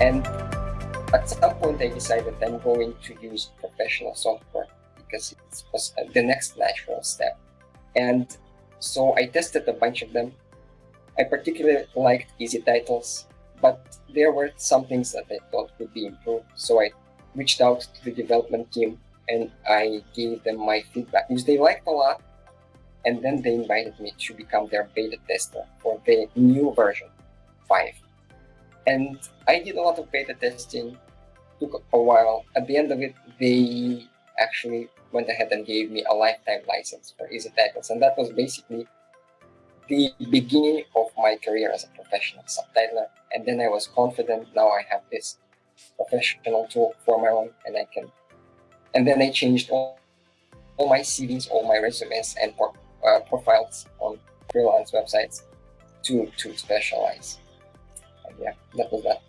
And at some point, I decided I'm going to use professional software because it was uh, the next natural step. And so I tested a bunch of them. I particularly liked EZTitles, but there were some things that I thought could be improved. So I reached out to the development team and I gave them my feedback, which they liked a lot. And then they invited me to become their beta tester for the new version 5. And I did a lot of beta testing, took a while. At the end of it, they actually went ahead and gave me a lifetime license for EZTitles. And that was basically the beginning of my career as a professional subtitler. And then I was confident, now I have this professional tool for my own and I can. And then I changed all, all my CVs, all my resumes and uh, profiles on freelance websites to, to specialize. Yeah, that was that.